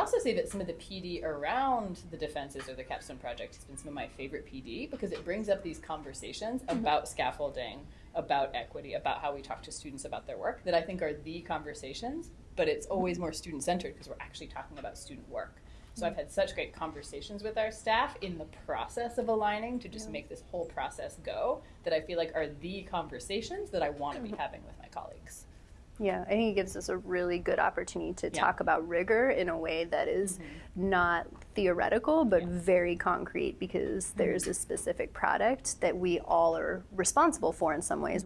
also say that some of the PD around the defenses or the capstone project has been some of my favorite PD because it brings up these conversations Mm-hmm. about scaffolding, about equity, about how we talk to students about their work that I think are the conversations, but it's mm-hmm. always more student centered because we're actually talking about student work. So I've mm-hmm. had such great conversations with our staff in the process of aligning to just make this whole process go that I feel like are the conversations that I want to be mm-hmm. having with my colleagues. Yeah, I think it gives us a really good opportunity to Yeah. talk about rigor in a way that is Mhm. not theoretical but Yeah. very concrete because there's a specific product that we all are responsible for in some ways.